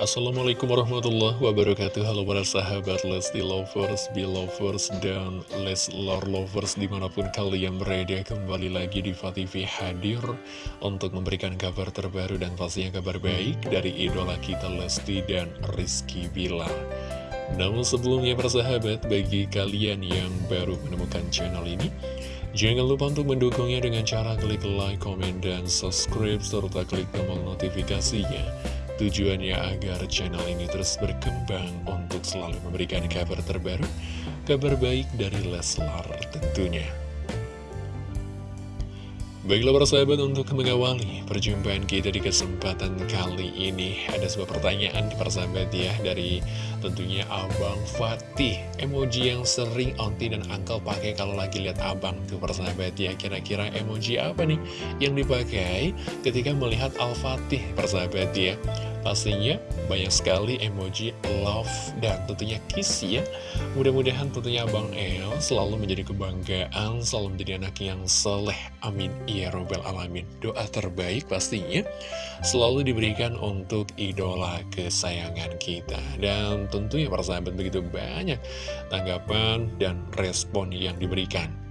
Assalamualaikum warahmatullahi wabarakatuh. Halo para sahabat Lesti Lovers, Belovers, dan Leslar Lovers Di mana pun kalian berada kembali lagi di TV hadir Untuk memberikan kabar terbaru dan pastinya kabar baik Dari idola kita Lesti dan Rizky Bilar. Namun sebelumnya para sahabat Bagi kalian yang baru menemukan channel ini Jangan lupa untuk mendukungnya dengan cara klik like, komen, dan subscribe Serta klik tombol notifikasinya Tujuannya agar channel ini terus berkembang untuk selalu memberikan kabar terbaru, kabar baik dari Leslar tentunya. Baiklah para sahabat untuk mengawali perjumpaan kita di kesempatan kali ini Ada sebuah pertanyaan di persahabat ya dari tentunya Abang Fatih. Emoji yang sering Onti dan Uncle pakai kalau lagi lihat Abang tuh persahabat ya. Kira-kira emoji apa nih yang dipakai ketika melihat Al-Fatih persahabat ya Pastinya banyak sekali emoji love dan tentunya kiss ya. Mudah-mudahan tentunya Abang El selalu menjadi kebanggaan, selalu menjadi anak yang soleh Amin. Ya Robbal Alamin. Doa terbaik pastinya selalu diberikan untuk idola kesayangan kita. Dan tentunya para sahabat begitu banyak tanggapan dan respon yang diberikan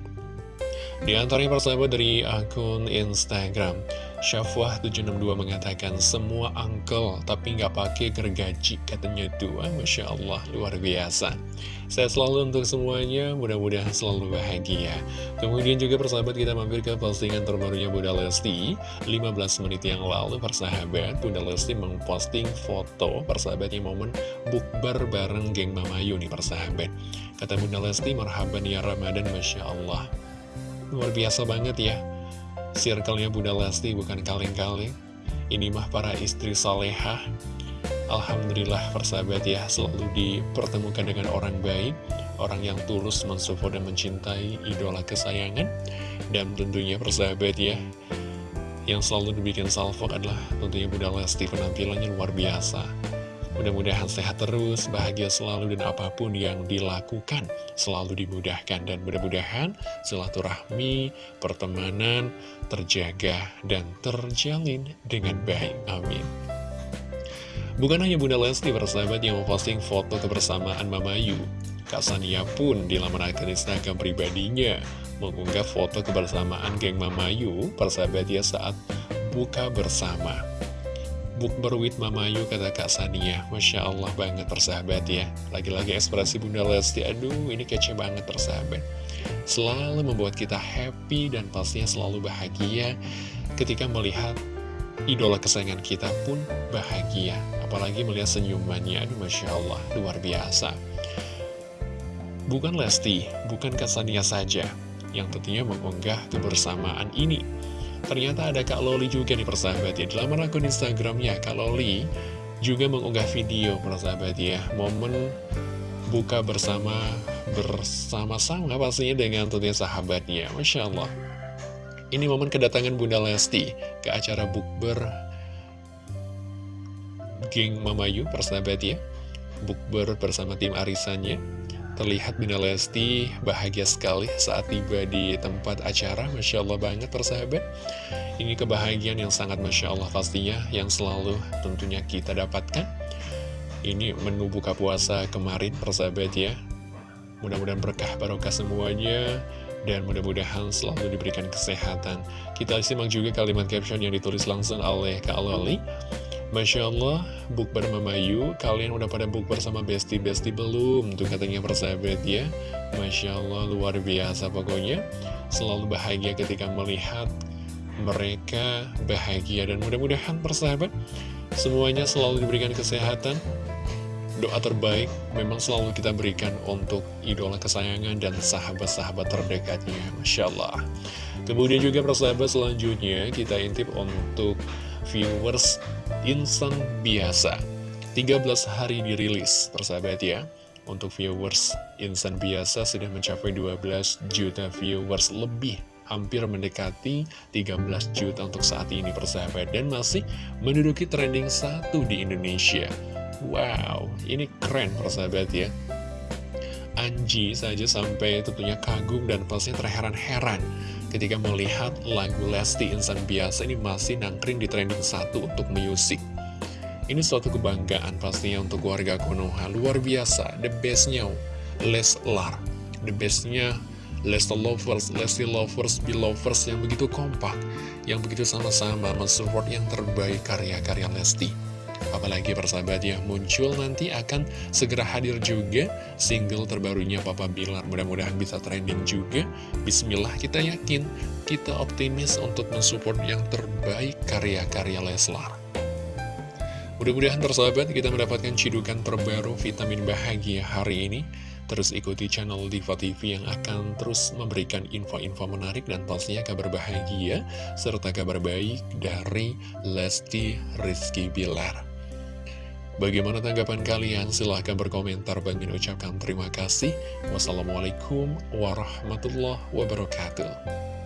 di antaranya persahabat dari akun Instagram Syafwah762 mengatakan semua uncle tapi nggak pakai gergaji katanya tuh Masya Allah luar biasa. Saya selalu untuk semuanya mudah-mudahan selalu bahagia. Kemudian juga persahabat kita mampir ke postingan terbarunya Bunda Lesti. 15 menit yang lalu persahabat Bunda Lesti memposting foto persahabatnya momen bukber bareng geng Mamayu nih persahabat. Kata Bunda Lesti marhaban ya Ramadan Masya Allah Luar biasa banget ya. Circle-nya Bunda Lesti bukan kaleng-kaleng. Ini mah para istri salehah. Alhamdulillah persahabat ya Selalu dipertemukan dengan orang baik Orang yang tulus mensupport dan mencintai idola kesayangan. Dan tentunya persahabat ya Yang selalu dibikin salvo adalah tentunya Bunda Lesti. Penampilannya luar biasa Mudah-mudahan sehat terus, bahagia selalu, dan apa pun yang dilakukan selalu dimudahkan. Dan mudah-mudahan silaturahmi, pertemanan terjaga dan terjalin dengan baik. Amin. Bukan hanya Bunda Lesti persahabat yang memposting foto kebersamaan Mama Yu. Kak Sania pun di laman akun Instagram pribadinya mengunggah foto kebersamaan geng Mama Yu persahabat ya saat buka bersama. Bukber with Mamayu kata Kak Sania. Masya Allah banget persahabat ya. Lagi-lagi ekspresi Bunda Lesti. Aduh ini kece banget persahabat. Selalu membuat kita happy dan pastinya selalu bahagia Ketika melihat idola kesayangan kita pun bahagia. Apalagi melihat senyumannya. Aduh Masya Allah luar biasa. Bukan Lesti, bukan Kak Sania saja. Yang tentunya mengunggah kebersamaan ini Ternyata ada Kak Loli juga nih persahabat ya. Di laman akun Instagramnya Kak Loli juga mengunggah video persahabat ya. Momen buka bersama bersama-sama pastinya dengan tentunya sahabatnya. Masya Allah. Ini momen kedatangan Bunda Lesti ke acara bukber Geng Mamayu persahabat ya. Bukber bersama tim arisannya Terlihat Bunda Lesti bahagia sekali saat tiba di tempat acara Masya Allah banget persahabat Ini kebahagiaan yang sangat Masya Allah pastinya Yang selalu tentunya kita dapatkan Ini menu buka puasa kemarin persahabat ya Mudah-mudahan berkah barokah semuanya dan mudah-mudahan selalu diberikan kesehatan. Kita simak juga kalimat caption yang ditulis langsung oleh Kak Loli. Masya Allah, bukber Mamayu, kalian udah pada bukber sama besti-besti belum? Tuh katanya persahabat ya. Masya Allah, luar biasa pokoknya. Selalu bahagia ketika melihat mereka bahagia. Dan mudah-mudahan persahabat, semuanya selalu diberikan kesehatan. Doa terbaik memang selalu kita berikan untuk idola kesayangan dan sahabat-sahabat terdekatnya. Masya Allah. Kemudian juga persahabat selanjutnya kita intip untuk viewers insan biasa. 13 hari dirilis persahabat ya. Untuk viewers insan biasa sudah mencapai 12 juta viewers lebih. Hampir mendekati 13 juta untuk saat ini persahabat. Dan masih menduduki trending satu di Indonesia. Wow, ini keren persahabat ya. Anji saja sampai tentunya kagum dan pasti terheran-heran ketika melihat lagu Lesti Insan Biasa ini masih nangkring di trending satu untuk musik. Ini suatu kebanggaan pastinya untuk warga Konoha. Luar biasa, the bestnya Leslar. The bestnya Lesti Lovers, Lesti Lovers, Belovers yang begitu kompak Yang begitu sama-sama mensupport yang terbaik karya-karya Lesti Apalagi persahabat ya, muncul nanti akan segera hadir juga single terbarunya Papa Bilar. Mudah-mudahan bisa trending juga. Bismillah kita yakin, kita optimis untuk mensupport yang terbaik karya-karya Leslar. Mudah-mudahan tersahabat kita mendapatkan cidukan terbaru vitamin bahagia hari ini. Terus ikuti channel Diva TV yang akan terus memberikan info-info menarik dan pastinya kabar bahagia serta kabar baik dari Lesti Rizky Bilar. Bagaimana tanggapan kalian? Silahkan berkomentar. Bang ucapkan terima kasih. Wassalamualaikum warahmatullahi wabarakatuh.